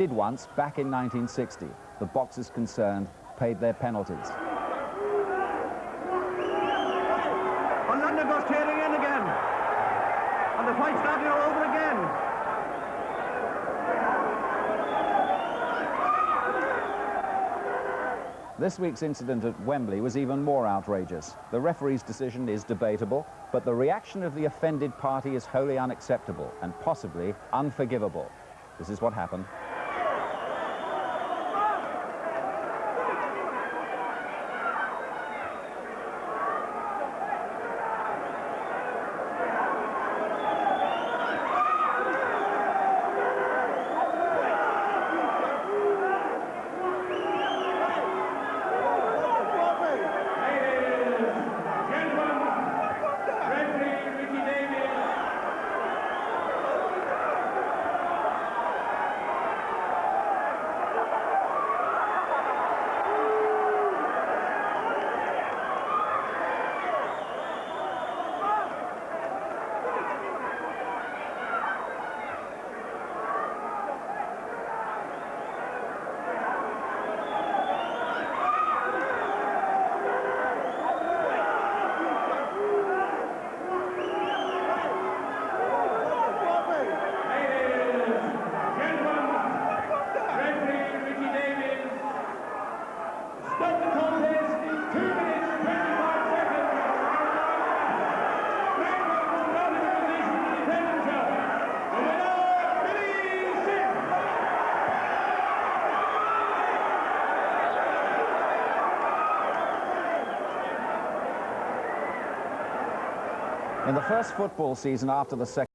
did once back in 1960. The boxers concerned paid their penalties. And London goes tearing in again. And the fight starting all over again. This week's incident at Wembley was even more outrageous. The referee's decision is debatable, but the reaction of the offended party is wholly unacceptable and possibly unforgivable. This is what happened. In the first football season after the second